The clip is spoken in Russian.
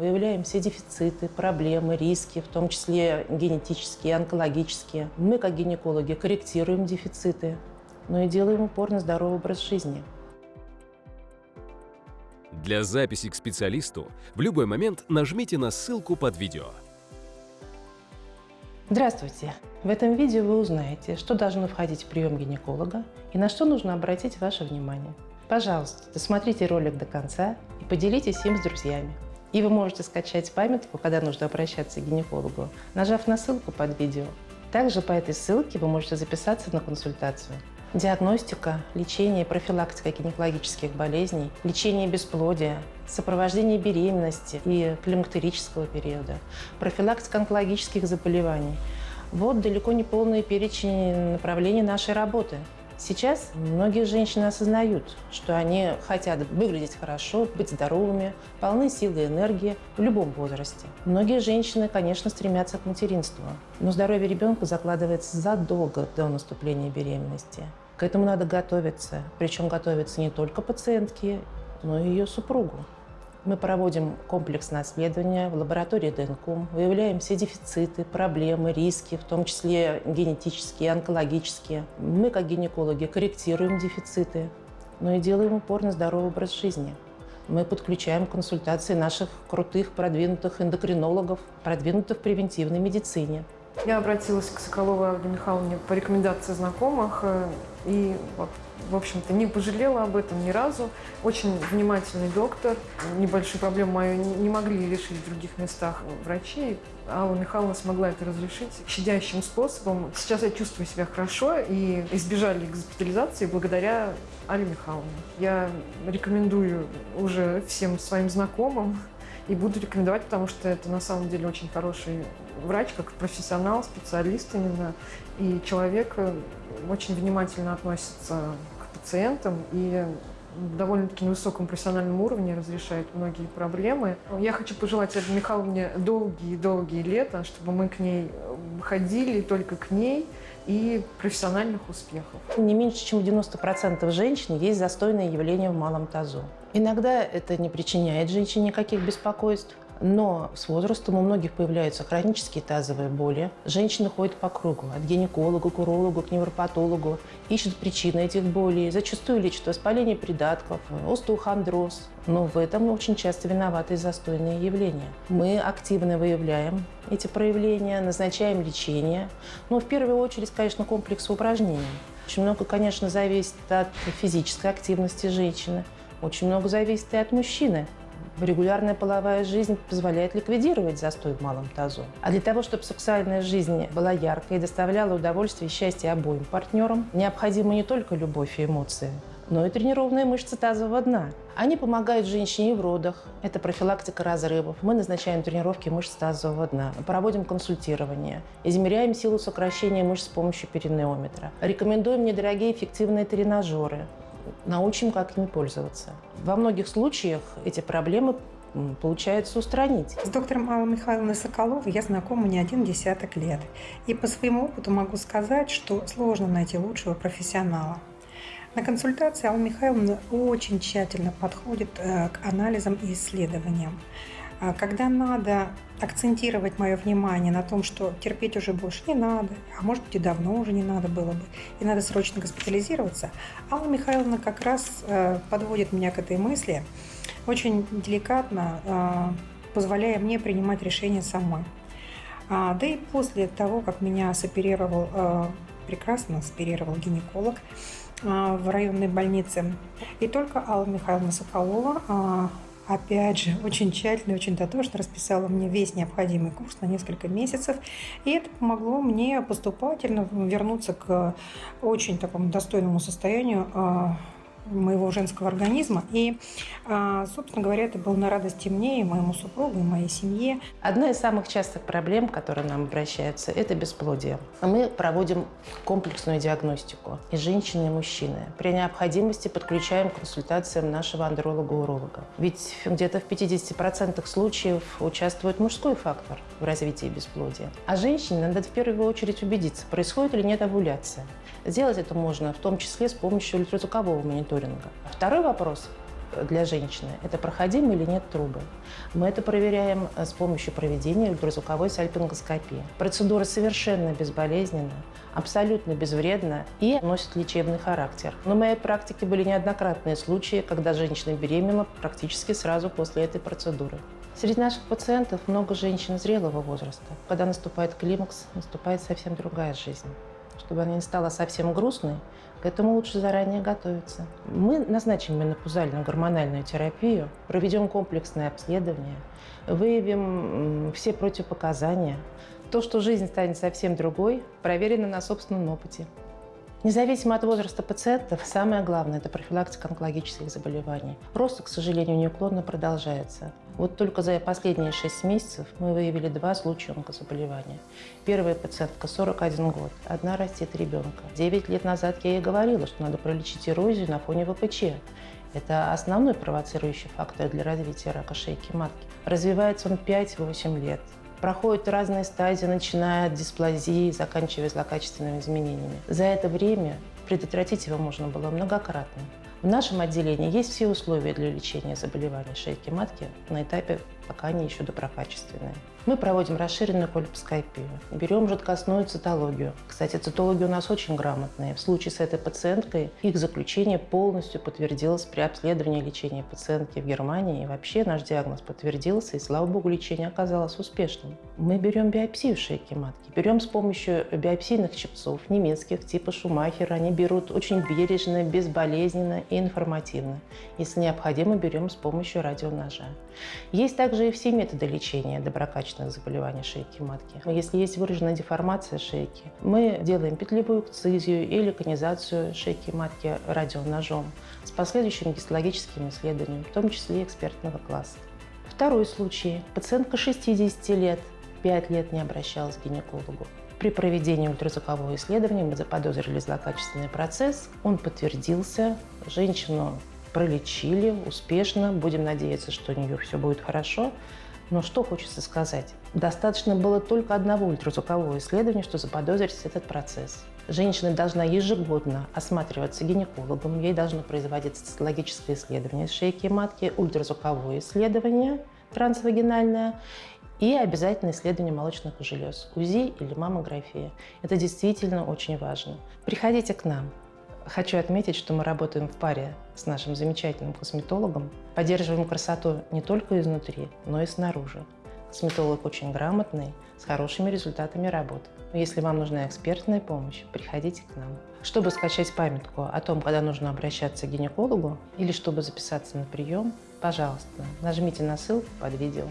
выявляем все дефициты, проблемы, риски, в том числе генетические, онкологические. Мы, как гинекологи, корректируем дефициты, но и делаем упор на здоровый образ жизни. Для записи к специалисту в любой момент нажмите на ссылку под видео. Здравствуйте! В этом видео вы узнаете, что должно входить в прием гинеколога и на что нужно обратить ваше внимание. Пожалуйста, досмотрите ролик до конца и поделитесь им с друзьями. И вы можете скачать памятку, когда нужно обращаться к гинекологу, нажав на ссылку под видео. Также по этой ссылке вы можете записаться на консультацию. Диагностика, лечение и профилактика гинекологических болезней, лечение бесплодия, сопровождение беременности и климактерического периода, профилактика онкологических заболеваний. Вот далеко не полный перечень направлений нашей работы – Сейчас многие женщины осознают, что они хотят выглядеть хорошо, быть здоровыми, полны силы и энергии в любом возрасте. Многие женщины, конечно, стремятся к материнству, но здоровье ребенка закладывается задолго до наступления беременности. К этому надо готовиться, причем готовиться не только пациентке, но и ее супругу. Мы проводим комплексное исследование в лаборатории ДНК, выявляем все дефициты, проблемы, риски, в том числе генетические, онкологические. Мы, как гинекологи, корректируем дефициты, но и делаем упор на здоровый образ жизни. Мы подключаем консультации наших крутых, продвинутых эндокринологов, продвинутых в превентивной медицине. Я обратилась к Соколовой Ольге Михайловне по рекомендации знакомых э, и вот в общем-то, не пожалела об этом ни разу. Очень внимательный доктор. Небольшую проблему мою не могли решить в других местах врачи. Алла Михайловна смогла это разрешить щадящим способом. Сейчас я чувствую себя хорошо и избежали госпитализации благодаря Алле Михайловне. Я рекомендую уже всем своим знакомым и буду рекомендовать, потому что это на самом деле очень хороший врач, как профессионал, специалист именно. И человек э, очень внимательно относится к пациентам и довольно-таки на высоком профессиональном уровне разрешает многие проблемы. Я хочу пожелать Ольге Михайловне долгие-долгие лета, чтобы мы к ней ходили только к ней, и профессиональных успехов. Не меньше, чем 90% женщин есть застойное явление в малом тазу. Иногда это не причиняет женщине никаких беспокойств, но с возрастом у многих появляются хронические тазовые боли. Женщины ходят по кругу от гинеколога к урологу, к невропатологу, ищут причины этих болей, зачастую лечат воспаление придатков, остеохондроз. Но в этом очень часто виноваты застойные явления. Мы активно выявляем эти проявления, назначаем лечение. Но в первую очередь, конечно, комплекс упражнений. Очень много, конечно, зависит от физической активности женщины. Очень много зависит и от мужчины. Регулярная половая жизнь позволяет ликвидировать застой в малом тазу. А для того, чтобы сексуальная жизнь была яркой и доставляла удовольствие и счастье обоим партнерам, необходима не только любовь и эмоции, но и тренированные мышцы тазового дна. Они помогают женщине в родах. Это профилактика разрывов. Мы назначаем тренировки мышц тазового дна. Проводим консультирование. Измеряем силу сокращения мышц с помощью перинеометра. Рекомендуем недорогие эффективные тренажеры научим, как ими пользоваться. Во многих случаях эти проблемы получается устранить. С доктором Аллой Михайловной Соколовой я знакома не один десяток лет. И по своему опыту могу сказать, что сложно найти лучшего профессионала. На консультации Алла Михайловна очень тщательно подходит э, к анализам и исследованиям. А когда надо акцентировать мое внимание на том, что терпеть уже больше не надо, а может быть и давно уже не надо было бы, и надо срочно госпитализироваться, Алла Михайловна как раз э, подводит меня к этой мысли, очень деликатно э, позволяя мне принимать решения самой. А, да и после того, как меня соперировал, э, прекрасно соперировал гинеколог в районной больнице, и только Алла Михайловна Соколова опять же, очень тщательно, очень дотошно расписала мне весь необходимый курс на несколько месяцев. И это помогло мне поступательно вернуться к очень такому достойному состоянию а, моего женского организма. И, а, собственно говоря, это было на радости мне и моему супругу, и моей семье. Одна из самых частых проблем, которые нам обращаются, это бесплодие. Мы проводим комплексную диагностику и женщины, и мужчины. При необходимости подключаем к консультациям нашего андролога-уролога. Ведь где-то в 50% случаев участвует мужской фактор в развитии бесплодия. А женщине надо в первую очередь убедиться, происходит или нет овуляция. Сделать это можно в том числе с помощью ультразвукового мониторинга. Второй вопрос для женщины – это проходимы или нет трубы. Мы это проверяем э, с помощью проведения ультразвуковой сальпингоскопии. Процедура совершенно безболезненна, абсолютно безвредна и носит лечебный характер. Но в моей практике были неоднократные случаи, когда женщина беременна практически сразу после этой процедуры. Среди наших пациентов много женщин зрелого возраста. Когда наступает климакс, наступает совсем другая жизнь. Чтобы она не стала совсем грустной, к этому лучше заранее готовиться. Мы назначим менопаузальную гормональную терапию, проведем комплексное обследование, выявим все противопоказания. То, что жизнь станет совсем другой, проверено на собственном опыте. Независимо от возраста пациентов, самое главное – это профилактика онкологических заболеваний. Рост, к сожалению, неуклонно продолжается. Вот только за последние 6 месяцев мы выявили два случая онкозаболевания. Первая пациентка – 41 год, одна растет ребенка. 9 лет назад я ей говорила, что надо пролечить эрозию на фоне ВПЧ. Это основной провоцирующий фактор для развития рака шейки матки. Развивается он 5-8 лет проходят разные стадии, начиная от дисплазии, заканчивая злокачественными изменениями. За это время предотвратить его можно было многократно. В нашем отделении есть все условия для лечения заболеваний шейки матки на этапе, пока они еще доброкачественные. Мы проводим расширенную кольпоскопию, берем жидкостную цитологию. Кстати, цитологи у нас очень грамотные. В случае с этой пациенткой их заключение полностью подтвердилось при обследовании лечения пациентки в Германии. И вообще наш диагноз подтвердился, и слава богу, лечение оказалось успешным. Мы берем биопсию шейки матки, берем с помощью биопсийных чипцов немецких типа Шумахера. Они берут очень бережно, безболезненно и информативно. Если необходимо, берем с помощью радионожа. Есть также и все методы лечения доброкачественных злокачественных заболеваний шейки матки. Если есть выраженная деформация шейки, мы делаем петлевую экцизию или конизацию шейки матки радионожом с последующим гистологическим исследованием, в том числе экспертного класса. Второй случай. Пациентка 60 лет, 5 лет не обращалась к гинекологу. При проведении ультразвукового исследования мы заподозрили злокачественный процесс. Он подтвердился. Женщину пролечили успешно. Будем надеяться, что у нее все будет хорошо. Но что хочется сказать? Достаточно было только одного ультразвукового исследования, что заподозрить этот процесс. Женщина должна ежегодно осматриваться гинекологом, ей должно производиться цитологическое исследование шейки и матки, ультразвуковое исследование трансвагинальное и обязательно исследование молочных желез, УЗИ или маммография. Это действительно очень важно. Приходите к нам. Хочу отметить, что мы работаем в паре с нашим замечательным косметологом. Поддерживаем красоту не только изнутри, но и снаружи. Косметолог очень грамотный, с хорошими результатами работы. Если вам нужна экспертная помощь, приходите к нам. Чтобы скачать памятку о том, когда нужно обращаться к гинекологу или чтобы записаться на прием, пожалуйста, нажмите на ссылку под видео.